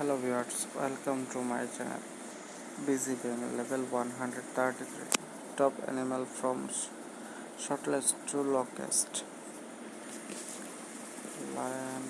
hello viewers welcome to my channel. Busy game level 133 top animal from shortlist to locust. Lion